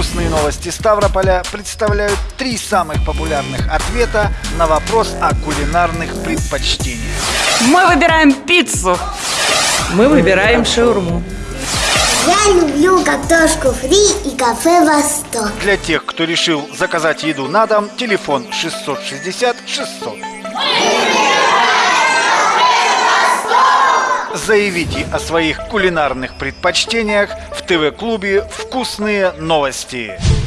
Вкусные новости Ставрополя представляют три самых популярных ответа на вопрос о кулинарных предпочтениях. Мы выбираем пиццу. Мы выбираем шаурму. Я люблю картошку фри и кафе «Восток». Для тех, кто решил заказать еду на дом, телефон 660 600. Заявите о своих кулинарных предпочтениях в ТВ-клубе «Вкусные новости».